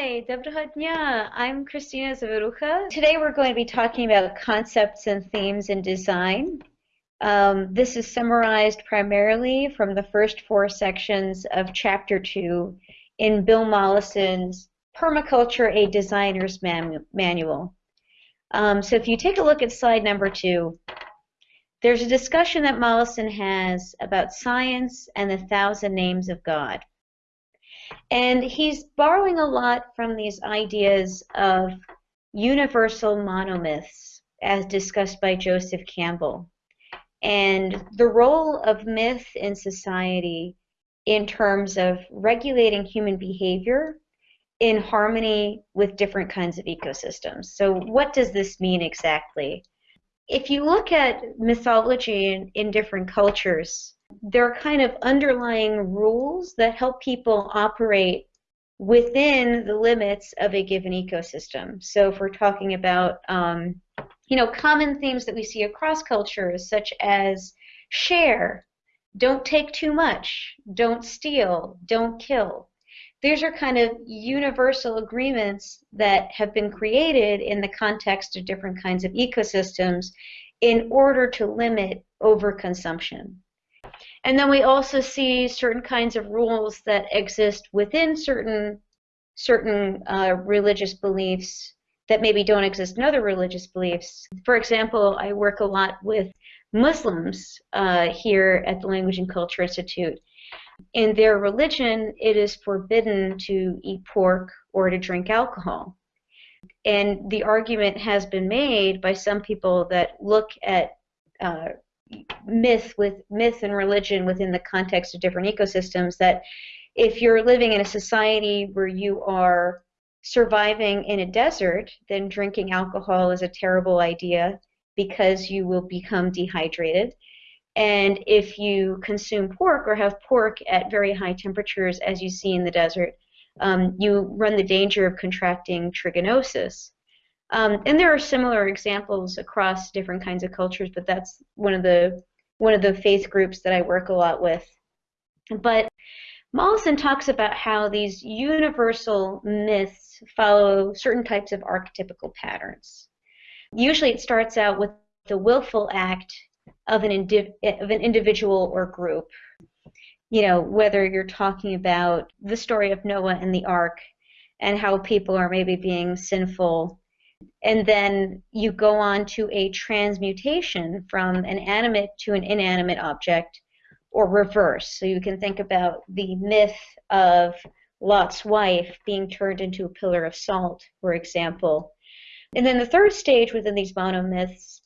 Hi, Доброго дня. I'm Christina Zaverucha. Today we're going to be talking about concepts and themes in design. Um, this is summarized primarily from the first four sections of Chapter 2 in Bill Mollison's Permaculture, a Designer's Man Manual. Um, so if you take a look at slide number 2, there's a discussion that Mollison has about science and the thousand names of God. And he's borrowing a lot from these ideas of universal monomyths as discussed by Joseph Campbell and the role of myth in society in terms of regulating human behavior in harmony with different kinds of ecosystems. So what does this mean exactly? If you look at mythology in, in different cultures, there are kind of underlying rules that help people operate within the limits of a given ecosystem. So if we're talking about, um, you know, common themes that we see across cultures, such as share, don't take too much, don't steal, don't kill. These are kind of universal agreements that have been created in the context of different kinds of ecosystems in order to limit overconsumption. And then we also see certain kinds of rules that exist within certain certain uh, religious beliefs that maybe don't exist in other religious beliefs. For example, I work a lot with Muslims uh, here at the Language and Culture Institute. In their religion, it is forbidden to eat pork or to drink alcohol. And the argument has been made by some people that look at uh, myth with myth and religion within the context of different ecosystems that if you're living in a society where you are surviving in a desert, then drinking alcohol is a terrible idea because you will become dehydrated. And if you consume pork or have pork at very high temperatures, as you see in the desert, um, you run the danger of contracting trichinosis. Um, and there are similar examples across different kinds of cultures, but that's one of the one of the faith groups that I work a lot with. But Mollison talks about how these universal myths follow certain types of archetypical patterns. Usually, it starts out with the willful act of an indi- of an individual or group. You know, whether you're talking about the story of Noah and the ark and how people are maybe being sinful and then you go on to a transmutation from an animate to an inanimate object or reverse. So you can think about the myth of Lot's wife being turned into a pillar of salt, for example. And then the third stage within these monomyths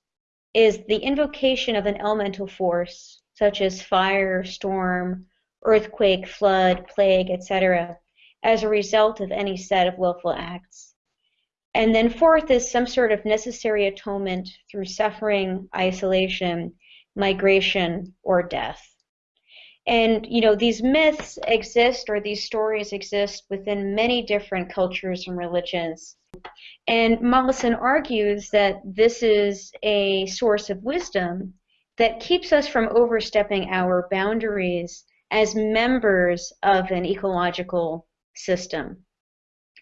is the invocation of an elemental force, such as fire, storm, earthquake, flood, plague, etc., as a result of any set of willful acts. And then fourth is some sort of necessary atonement through suffering, isolation, migration, or death. And you know these myths exist or these stories exist within many different cultures and religions. And Mollison argues that this is a source of wisdom that keeps us from overstepping our boundaries as members of an ecological system.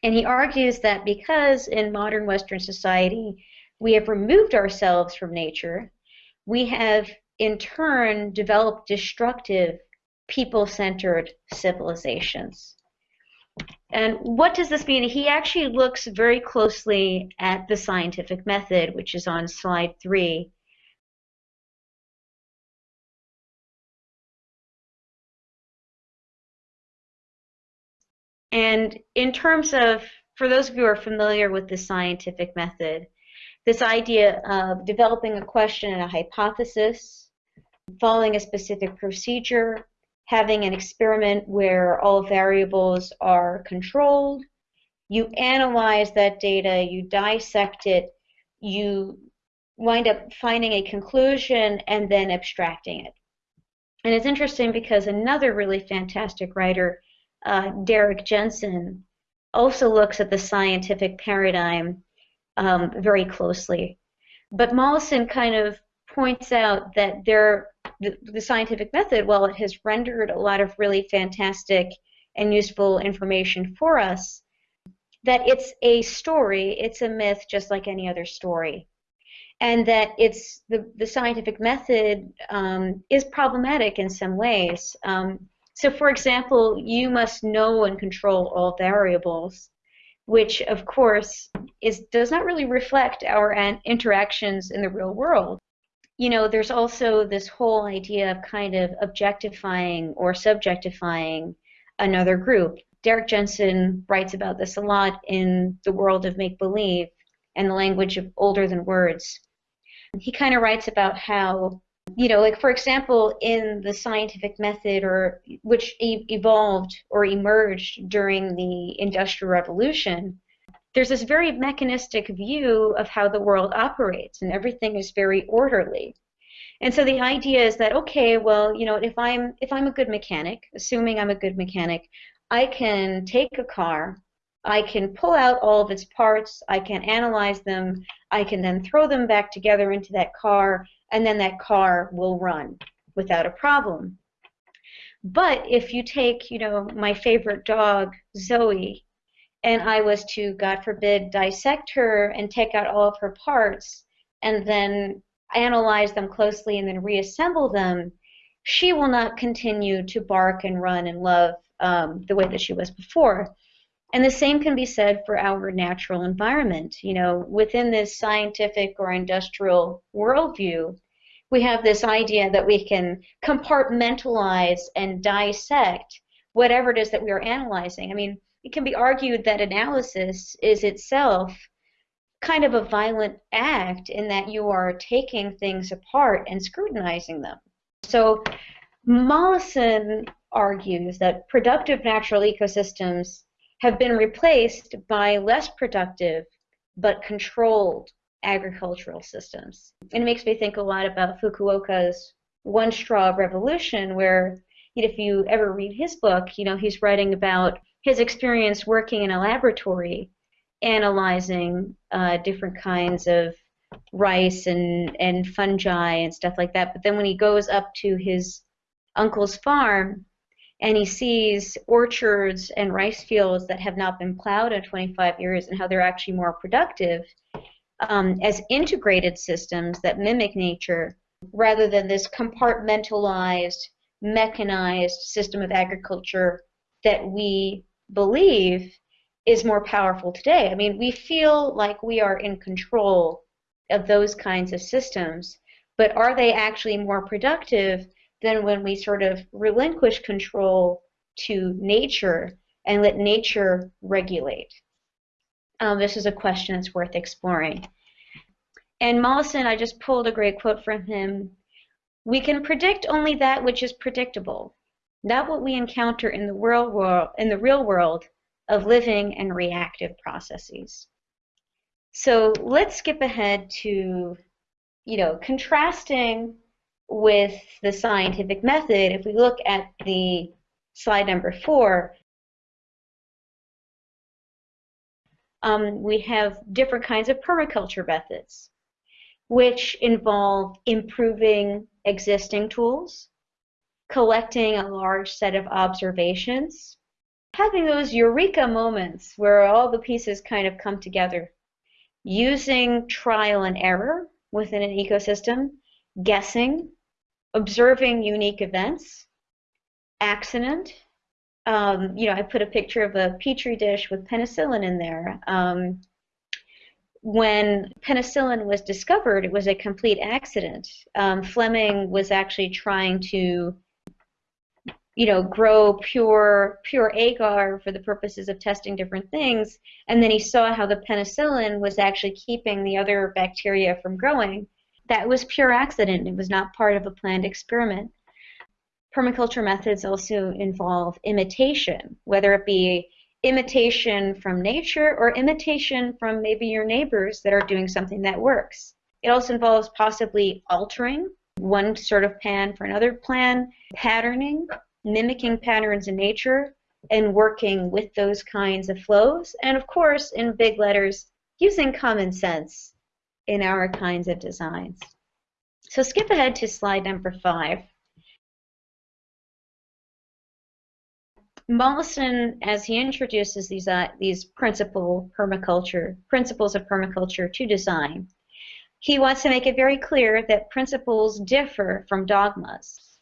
And he argues that because in modern Western society we have removed ourselves from nature, we have in turn developed destructive, people centered civilizations. And what does this mean? He actually looks very closely at the scientific method, which is on slide three. And in terms of, for those of you who are familiar with the scientific method, this idea of developing a question and a hypothesis, following a specific procedure, having an experiment where all variables are controlled, you analyze that data, you dissect it, you wind up finding a conclusion and then abstracting it. And it's interesting because another really fantastic writer uh, Derrick Jensen also looks at the scientific paradigm um, very closely. But Mollison kind of points out that there, the, the scientific method, while it has rendered a lot of really fantastic and useful information for us, that it's a story, it's a myth just like any other story. And that it's the, the scientific method um, is problematic in some ways. Um, so, for example, you must know and control all variables, which, of course, is does not really reflect our interactions in the real world. You know, there's also this whole idea of kind of objectifying or subjectifying another group. Derrick Jensen writes about this a lot in The World of Make Believe and the language of older than words. He kind of writes about how, you know, like for example, in the scientific method or which e evolved or emerged during the Industrial Revolution, there's this very mechanistic view of how the world operates and everything is very orderly. And so the idea is that okay, well, you know, if I'm if I'm a good mechanic, assuming I'm a good mechanic, I can take a car, I can pull out all of its parts, I can analyze them, I can then throw them back together into that car, and then that car will run without a problem. But if you take, you know, my favorite dog, Zoe, and I was to, God forbid, dissect her and take out all of her parts and then analyze them closely and then reassemble them, she will not continue to bark and run and love um, the way that she was before. And the same can be said for our natural environment. You know, within this scientific or industrial worldview, we have this idea that we can compartmentalize and dissect whatever it is that we are analyzing. I mean, it can be argued that analysis is itself kind of a violent act in that you are taking things apart and scrutinizing them. So Mollison argues that productive natural ecosystems have been replaced by less productive but controlled agricultural systems. And it makes me think a lot about Fukuoka's One Straw Revolution, where if you ever read his book, you know, he's writing about his experience working in a laboratory analyzing uh, different kinds of rice and, and fungi and stuff like that. But then when he goes up to his uncle's farm and he sees orchards and rice fields that have not been plowed in 25 years and how they're actually more productive um, as integrated systems that mimic nature rather than this compartmentalized, mechanized system of agriculture that we believe is more powerful today. I mean, we feel like we are in control of those kinds of systems, but are they actually more productive than when we sort of relinquish control to nature and let nature regulate? Um, this is a question that's worth exploring. And Mollison, I just pulled a great quote from him. We can predict only that which is predictable, not what we encounter in the world, world in the real world of living and reactive processes. So let's skip ahead to, you know, contrasting with the scientific method. If we look at the slide number four, um, we have different kinds of permaculture methods, which involve improving existing tools, collecting a large set of observations, having those eureka moments where all the pieces kind of come together, using trial and error within an ecosystem, guessing, observing unique events, accident. Um, you know, I put a picture of a petri dish with penicillin in there. Um, when penicillin was discovered, it was a complete accident. Um, Fleming was actually trying to you know, grow pure pure agar for the purposes of testing different things, and then he saw how the penicillin was actually keeping the other bacteria from growing. That was pure accident. It was not part of a planned experiment. Permaculture methods also involve imitation, whether it be imitation from nature or imitation from maybe your neighbors that are doing something that works. It also involves possibly altering one sort of plan for another plan, patterning, mimicking patterns in nature and working with those kinds of flows. And of course, in big letters, using common sense in our kinds of designs. So skip ahead to slide number five. Mollison, as he introduces these uh, these principle permaculture principles of permaculture to design, he wants to make it very clear that principles differ from dogmas,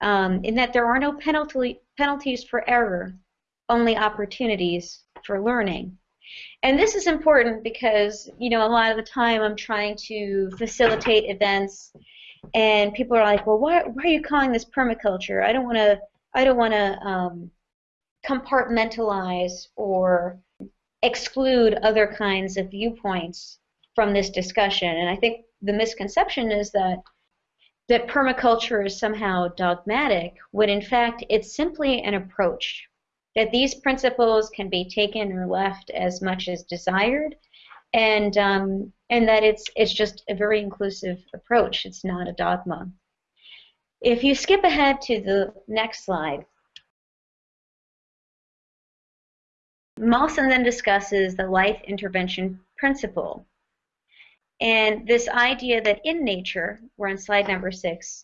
um, in that there are no penalty, penalties for error, only opportunities for learning. And this is important because, you know, a lot of the time I'm trying to facilitate events and people are like, well, why, why are you calling this permaculture? I don't want to, I don't want to um, compartmentalize or exclude other kinds of viewpoints from this discussion. And I think the misconception is that that permaculture is somehow dogmatic, when in fact it's simply an approach. That these principles can be taken or left as much as desired, and um, and that it's it's just a very inclusive approach. It's not a dogma. If you skip ahead to the next slide, Mollison then discusses the life intervention principle. And this idea that in nature, we're on slide number six,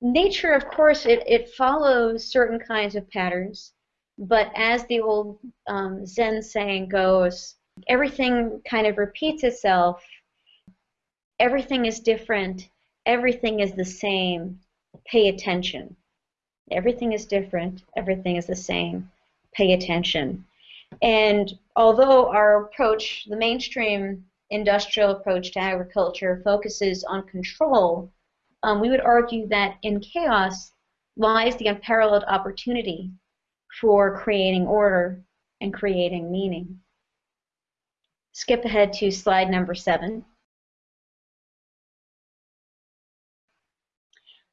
nature, of course, it, it follows certain kinds of patterns, but as the old um, Zen saying goes, everything kind of repeats itself, everything is different, everything is the same, pay attention. Everything is different, everything is the same, pay attention. And although our approach, the mainstream industrial approach to agriculture, focuses on control, um, we would argue that in chaos lies the unparalleled opportunity for creating order and creating meaning. Skip ahead to slide number seven.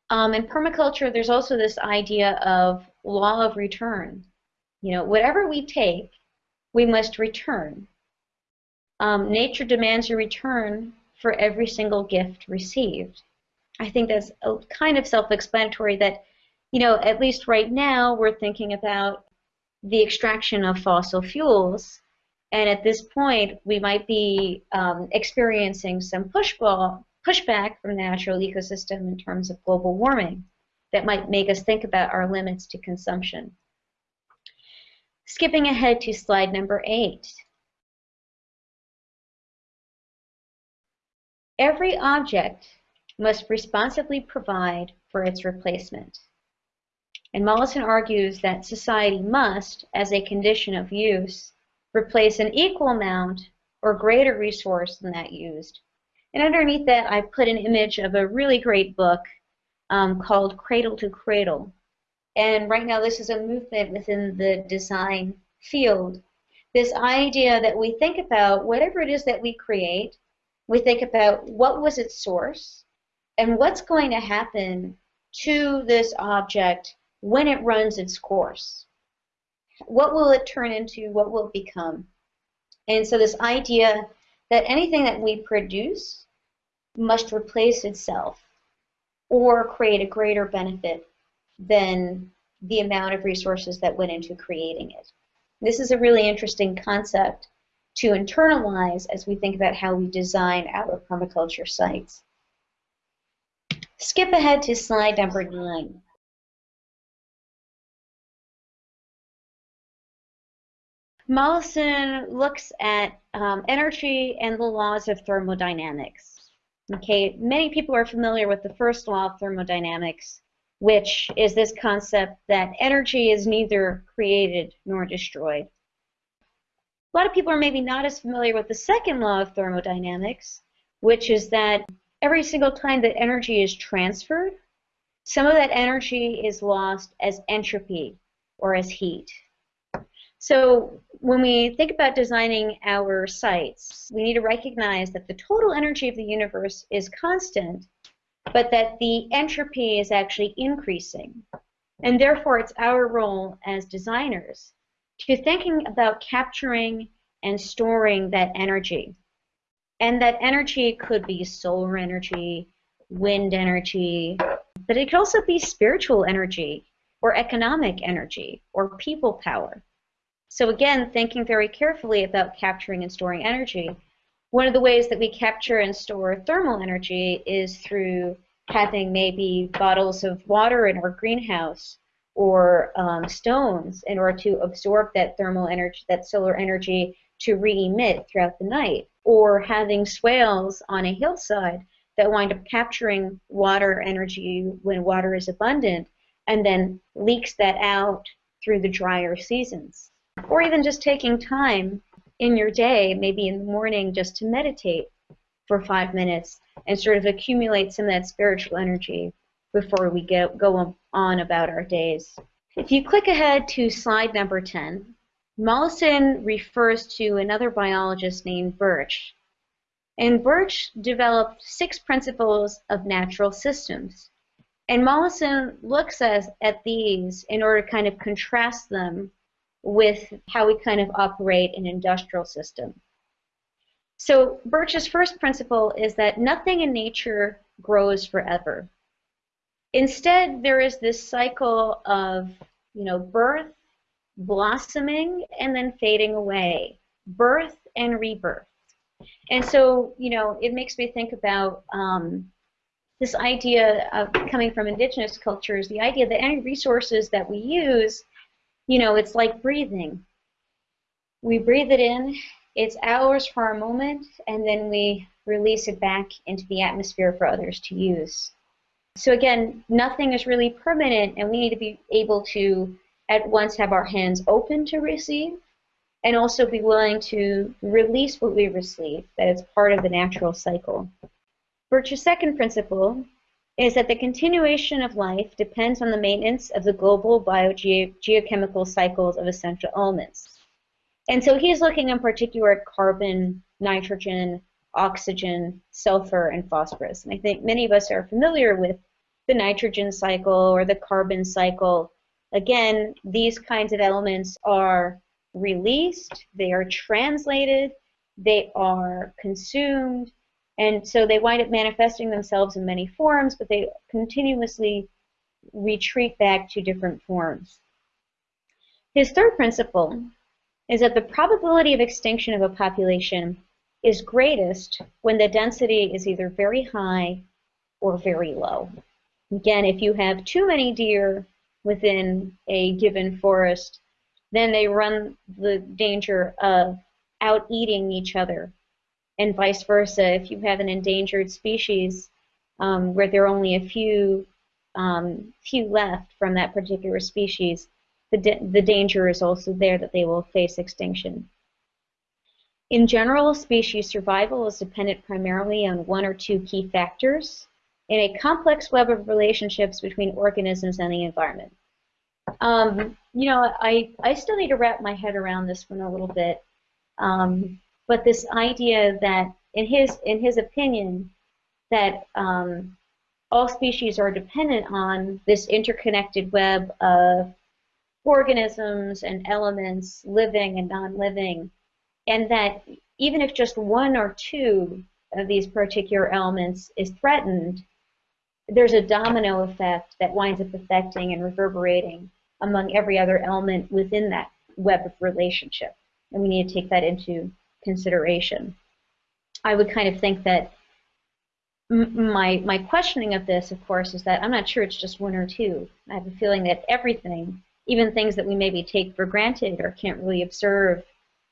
Um, in permaculture, there's also this idea of law of return. You know, whatever we take, we must return. Um, nature demands a return for every single gift received. I think that's a kind of self-explanatory that, you know, at least right now we're thinking about the extraction of fossil fuels, and at this point we might be um, experiencing some pushball, pushback from the natural ecosystem in terms of global warming that might make us think about our limits to consumption. Skipping ahead to slide number eight. Every object must responsibly provide for its replacement. And Mollison argues that society must, as a condition of use, replace an equal amount or greater resource than that used. And underneath that, I put an image of a really great book um, called Cradle to Cradle and right now, this is a movement within the design field. This idea that we think about whatever it is that we create, we think about what was its source and what's going to happen to this object when it runs its course. What will it turn into? What will it become? And so this idea that anything that we produce must replace itself or create a greater benefit than the amount of resources that went into creating it. This is a really interesting concept to internalize as we think about how we design our permaculture sites. Skip ahead to slide number nine. Mollison looks at um, energy and the laws of thermodynamics. Okay, many people are familiar with the first law of thermodynamics, which is this concept that energy is neither created nor destroyed. A lot of people are maybe not as familiar with the second law of thermodynamics, which is that every single time that energy is transferred, some of that energy is lost as entropy or as heat. So when we think about designing our sites, we need to recognize that the total energy of the universe is constant, but that the entropy is actually increasing. And therefore, it's our role as designers to thinking about capturing and storing that energy. And that energy could be solar energy, wind energy, but it could also be spiritual energy or economic energy or people power. So again, thinking very carefully about capturing and storing energy one of the ways that we capture and store thermal energy is through having maybe bottles of water in our greenhouse or um, stones in order to absorb that thermal energy, that solar energy to re-emit throughout the night, or having swales on a hillside that wind up capturing water energy when water is abundant and then leaks that out through the drier seasons. Or even just taking time in your day, maybe in the morning, just to meditate for five minutes and sort of accumulate some of that spiritual energy before we get, go on about our days. If you click ahead to slide number 10, Mollison refers to another biologist named Birch. And Birch developed six principles of natural systems. And Mollison looks at, at these in order to kind of contrast them with how we kind of operate an industrial system. So Birch's first principle is that nothing in nature grows forever. Instead, there is this cycle of, you know, birth, blossoming, and then fading away, birth and rebirth. And so, you know, it makes me think about um, this idea of coming from indigenous cultures, the idea that any resources that we use, you know, it's like breathing. We breathe it in, it's ours for a moment, and then we release it back into the atmosphere for others to use. So again, nothing is really permanent, and we need to be able to at once have our hands open to receive, and also be willing to release what we receive, that it's part of the natural cycle. Birch's second principle is that the continuation of life depends on the maintenance of the global biogeochemical cycles of essential elements. And so he's looking in particular at carbon, nitrogen, oxygen, sulfur, and phosphorus. And I think many of us are familiar with the nitrogen cycle or the carbon cycle. Again, these kinds of elements are released, they are translated, they are consumed, and so they wind up manifesting themselves in many forms, but they continuously retreat back to different forms. His third principle is that the probability of extinction of a population is greatest when the density is either very high or very low. Again, if you have too many deer within a given forest, then they run the danger of out eating each other. And vice versa, if you have an endangered species um, where there are only a few, um, few left from that particular species, the, the danger is also there that they will face extinction. In general, species survival is dependent primarily on one or two key factors in a complex web of relationships between organisms and the environment. Um, you know, I, I still need to wrap my head around this one a little bit, um, but this idea that, in his in his opinion, that um, all species are dependent on this interconnected web of organisms and elements, living and non-living, and that even if just one or two of these particular elements is threatened, there's a domino effect that winds up affecting and reverberating among every other element within that web of relationship. And we need to take that into consideration. I would kind of think that my my questioning of this, of course, is that I'm not sure it's just one or two. I have a feeling that everything, even things that we maybe take for granted or can't really observe,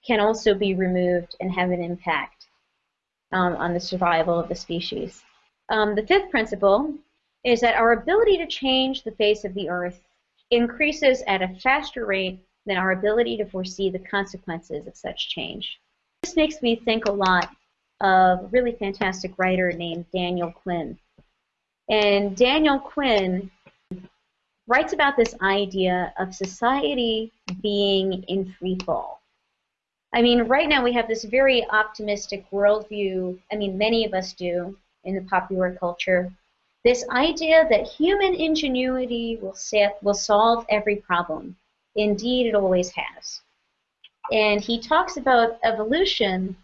can also be removed and have an impact um, on the survival of the species. Um, the fifth principle is that our ability to change the face of the earth increases at a faster rate than our ability to foresee the consequences of such change. This makes me think a lot of a really fantastic writer named Daniel Quinn. And Daniel Quinn writes about this idea of society being in free fall. I mean, right now we have this very optimistic worldview. I mean, many of us do, in the popular culture. This idea that human ingenuity will, will solve every problem. Indeed, it always has. And he talks about evolution.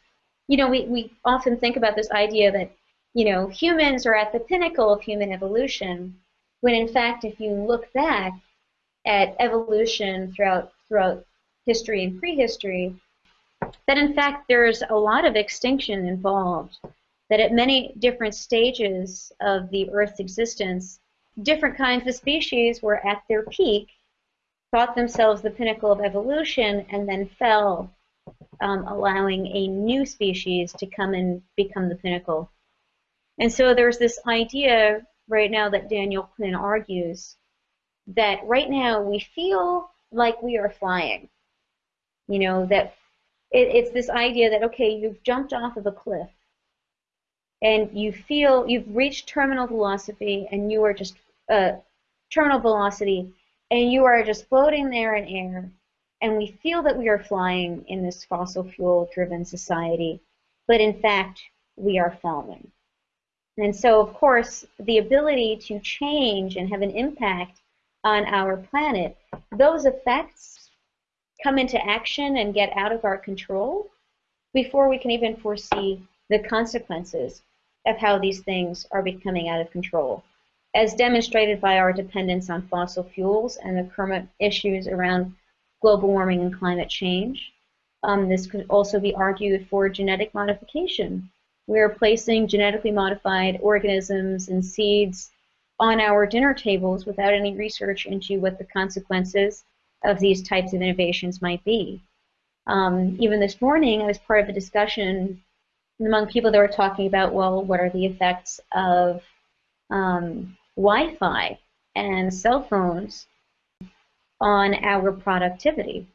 You know, we, we often think about this idea that, you know, humans are at the pinnacle of human evolution, when in fact, if you look back at evolution throughout, throughout history and prehistory, that in fact there's a lot of extinction involved that at many different stages of the Earth's existence, different kinds of species were at their peak thought themselves the pinnacle of evolution and then fell, um, allowing a new species to come and become the pinnacle. And so there's this idea right now that Daniel Quinn argues that right now we feel like we are flying. You know, that it, it's this idea that, okay, you've jumped off of a cliff and you feel you've reached terminal velocity and you are just uh, terminal velocity and you are just floating there in air and we feel that we are flying in this fossil fuel driven society but in fact we are falling. And so of course the ability to change and have an impact on our planet those effects come into action and get out of our control before we can even foresee the consequences of how these things are becoming out of control, as demonstrated by our dependence on fossil fuels and the current issues around global warming and climate change. Um, this could also be argued for genetic modification. We are placing genetically modified organisms and seeds on our dinner tables without any research into what the consequences of these types of innovations might be. Um, even this morning, I was part of a discussion among people that were talking about, well, what are the effects of um, Wi-Fi and cell phones on our productivity?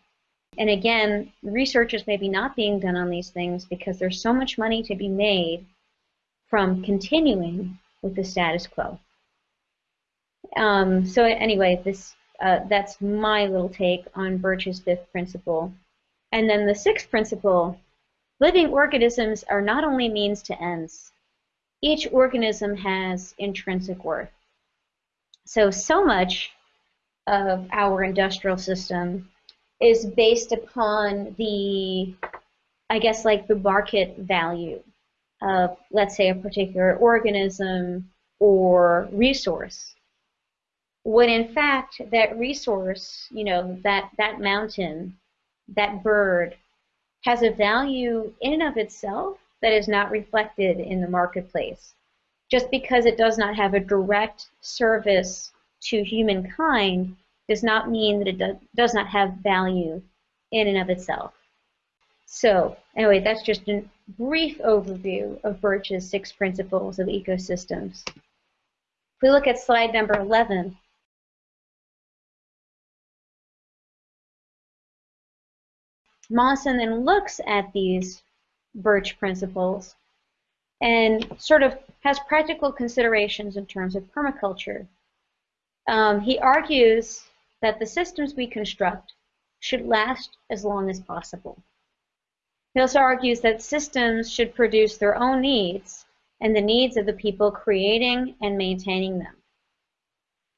And again, research is maybe not being done on these things because there's so much money to be made from continuing with the status quo. Um, so anyway, this uh, that's my little take on Birch's fifth principle. And then the sixth principle Living organisms are not only means to ends. Each organism has intrinsic worth. So, so much of our industrial system is based upon the, I guess, like the market value of, let's say, a particular organism or resource. When in fact, that resource, you know, that, that mountain, that bird, has a value in and of itself that is not reflected in the marketplace. Just because it does not have a direct service to humankind does not mean that it do does not have value in and of itself. So anyway, that's just a brief overview of Birch's six principles of ecosystems. If we look at slide number 11, Mollison then looks at these Birch principles and sort of has practical considerations in terms of permaculture. Um, he argues that the systems we construct should last as long as possible. He also argues that systems should produce their own needs and the needs of the people creating and maintaining them.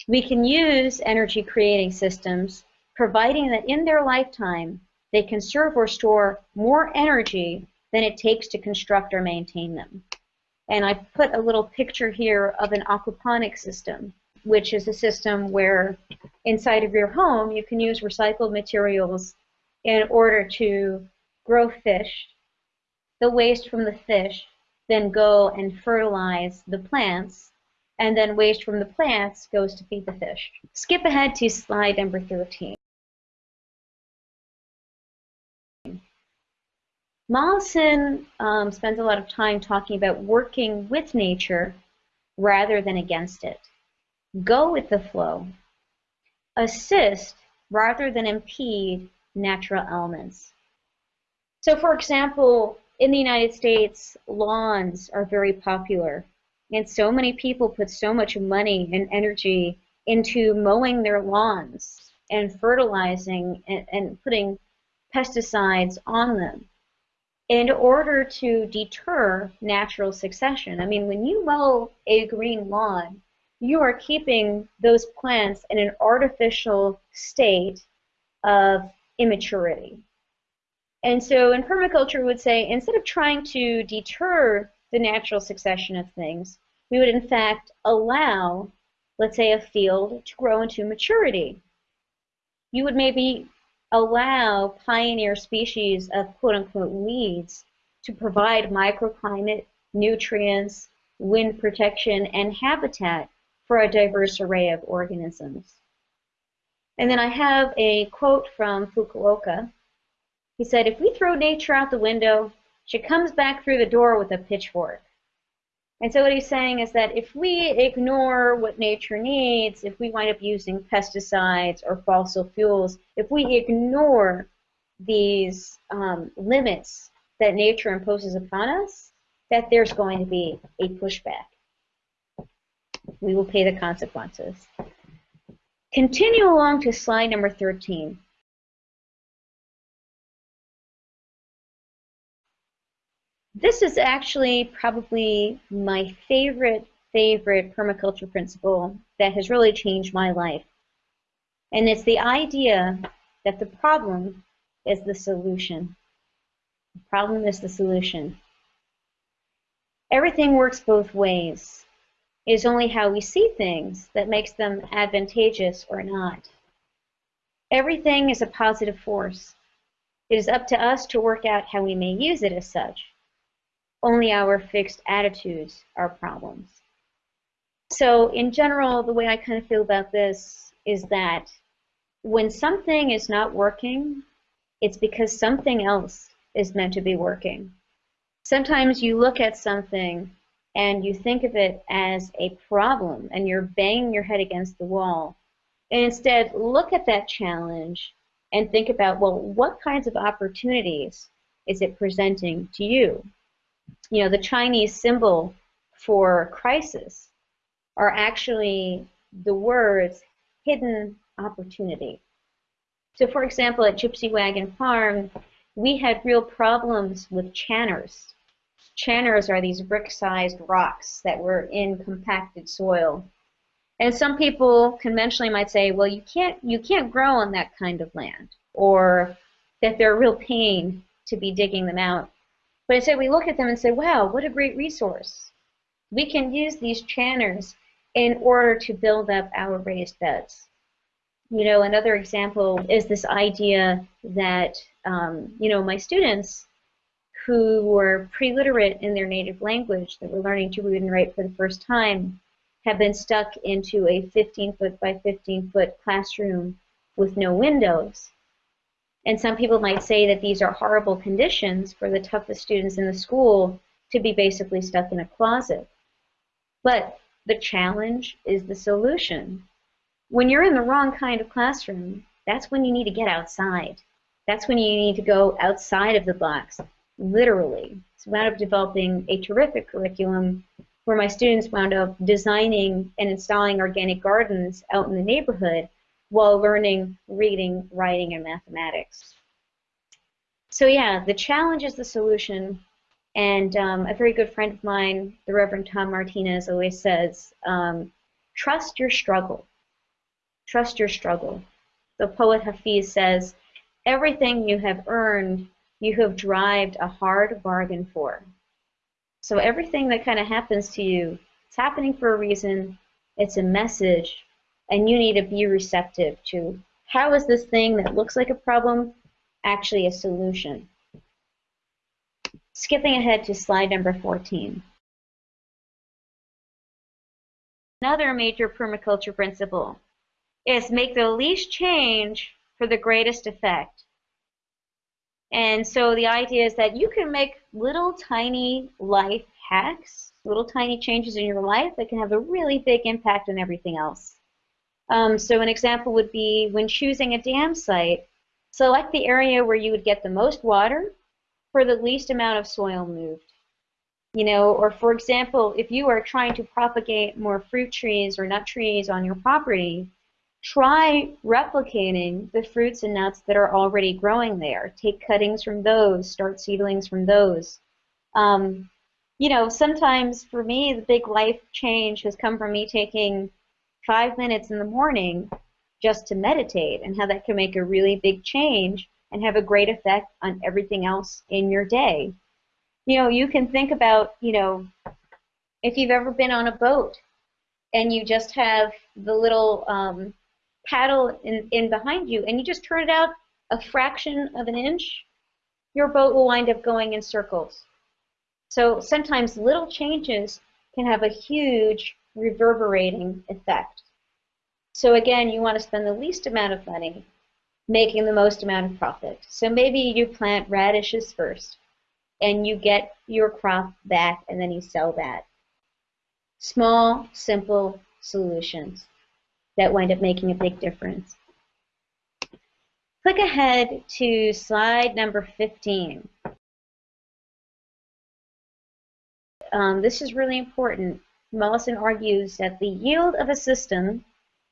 We can use energy creating systems providing that in their lifetime they conserve or store more energy than it takes to construct or maintain them. And I put a little picture here of an aquaponic system, which is a system where inside of your home you can use recycled materials in order to grow fish. The waste from the fish then go and fertilize the plants, and then waste from the plants goes to feed the fish. Skip ahead to slide number 13. Mollison um, spends a lot of time talking about working with nature rather than against it. Go with the flow. Assist rather than impede natural elements. So for example, in the United States, lawns are very popular. And so many people put so much money and energy into mowing their lawns and fertilizing and, and putting pesticides on them in order to deter natural succession. I mean, when you mow a green lawn, you are keeping those plants in an artificial state of immaturity. And so in permaculture, we would say instead of trying to deter the natural succession of things, we would in fact allow, let's say, a field to grow into maturity. You would maybe allow pioneer species of quote unquote weeds to provide microclimate, nutrients, wind protection, and habitat for a diverse array of organisms. And then I have a quote from Fukuoka. He said, if we throw nature out the window, she comes back through the door with a pitchfork. And so what he's saying is that if we ignore what nature needs, if we wind up using pesticides or fossil fuels, if we ignore these um, limits that nature imposes upon us, that there's going to be a pushback. We will pay the consequences. Continue along to slide number 13. This is actually probably my favorite, favorite permaculture principle that has really changed my life. And it's the idea that the problem is the solution. The problem is the solution. Everything works both ways. It is only how we see things that makes them advantageous or not. Everything is a positive force. It is up to us to work out how we may use it as such. Only our fixed attitudes are problems. So in general, the way I kind of feel about this is that when something is not working, it's because something else is meant to be working. Sometimes you look at something and you think of it as a problem and you're banging your head against the wall. And instead, look at that challenge and think about, well, what kinds of opportunities is it presenting to you? You know, the Chinese symbol for crisis are actually the words hidden opportunity. So for example, at Gypsy Wagon Farm, we had real problems with channers. Channers are these brick-sized rocks that were in compacted soil. And some people conventionally might say, well, you can't, you can't grow on that kind of land, or that they're a real pain to be digging them out. But instead we look at them and say, wow, what a great resource. We can use these channers in order to build up our raised beds. You know, another example is this idea that, um, you know, my students who were pre-literate in their native language, that were learning to read and write for the first time, have been stuck into a 15 foot by 15 foot classroom with no windows. And some people might say that these are horrible conditions for the toughest students in the school to be basically stuck in a closet. But the challenge is the solution. When you're in the wrong kind of classroom, that's when you need to get outside. That's when you need to go outside of the box, literally. So wound up developing a terrific curriculum where my students wound up designing and installing organic gardens out in the neighborhood while learning reading, writing, and mathematics. So yeah, the challenge is the solution. And um, a very good friend of mine, the Reverend Tom Martinez, always says, um, trust your struggle. Trust your struggle. The poet Hafiz says, everything you have earned, you have drived a hard bargain for. So everything that kind of happens to you, it's happening for a reason. It's a message and you need to be receptive to how is this thing that looks like a problem actually a solution. Skipping ahead to slide number 14. Another major permaculture principle is make the least change for the greatest effect. And so the idea is that you can make little tiny life hacks, little tiny changes in your life that can have a really big impact on everything else. Um, so an example would be when choosing a dam site, select the area where you would get the most water for the least amount of soil moved. You know, or for example, if you are trying to propagate more fruit trees or nut trees on your property, try replicating the fruits and nuts that are already growing there. Take cuttings from those, start seedlings from those. Um, you know, sometimes for me, the big life change has come from me taking five minutes in the morning just to meditate and how that can make a really big change and have a great effect on everything else in your day. You know, you can think about, you know, if you've ever been on a boat and you just have the little um, paddle in, in behind you and you just turn it out a fraction of an inch, your boat will wind up going in circles. So sometimes little changes can have a huge reverberating effect. So again, you want to spend the least amount of money making the most amount of profit. So maybe you plant radishes first and you get your crop back and then you sell that. Small, simple solutions that wind up making a big difference. Click ahead to slide number 15. Um, this is really important. Mollison argues that the yield of a system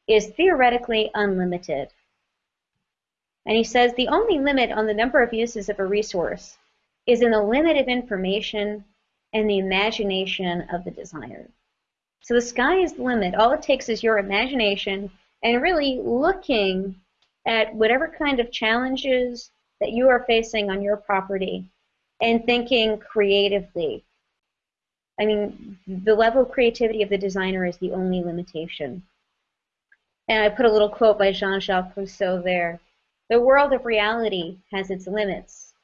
is theoretically unlimited. And he says the only limit on the number of uses of a resource is in the limit of information and the imagination of the designer. So the sky is the limit. All it takes is your imagination and really looking at whatever kind of challenges that you are facing on your property and thinking creatively. I mean, the level of creativity of the designer is the only limitation. And I put a little quote by Jean-Jacques Rousseau there. The world of reality has its limits.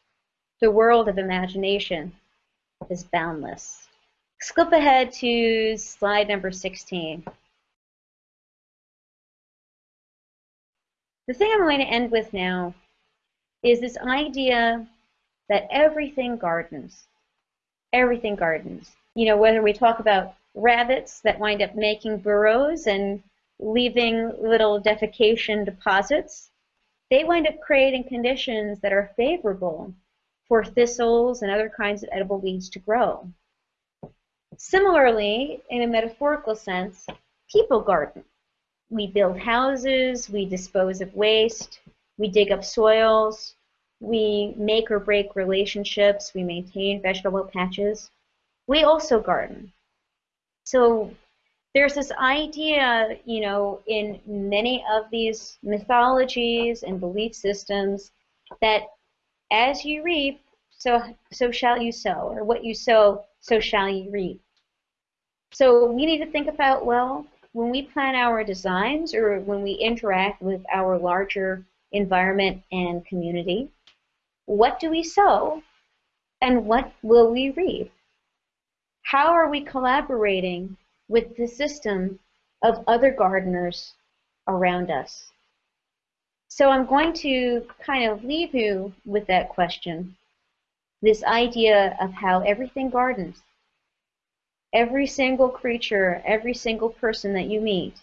The world of imagination is boundless. Skip ahead to slide number 16. The thing I'm going to end with now is this idea that everything gardens. Everything gardens. You know, whether we talk about rabbits that wind up making burrows and leaving little defecation deposits, they wind up creating conditions that are favorable for thistles and other kinds of edible weeds to grow. Similarly, in a metaphorical sense, people garden. We build houses, we dispose of waste, we dig up soils, we make or break relationships, we maintain vegetable patches. We also garden. So there's this idea, you know, in many of these mythologies and belief systems that as you reap, so so shall you sow, or what you sow, so shall you reap. So we need to think about, well, when we plan our designs or when we interact with our larger environment and community, what do we sow and what will we reap? How are we collaborating with the system of other gardeners around us? So I'm going to kind of leave you with that question, this idea of how everything gardens. Every single creature, every single person that you meet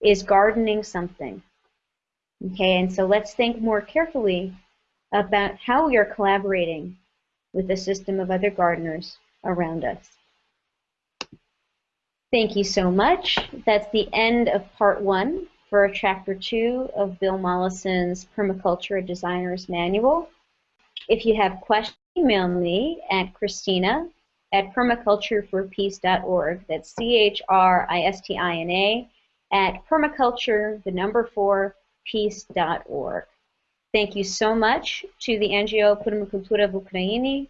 is gardening something. Okay, and so let's think more carefully about how we are collaborating with the system of other gardeners around us. Thank you so much. That's the end of part one for chapter two of Bill Mollison's Permaculture Designer's Manual. If you have questions, email me at Christina at permacultureforpeace.org. That's C-H-R-I-S-T-I-N-A at permaculture, the number four, peace.org. Thank you so much to the NGO Permacultura v Ukraini,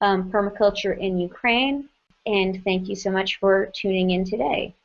um, Permaculture in Ukraine, and thank you so much for tuning in today.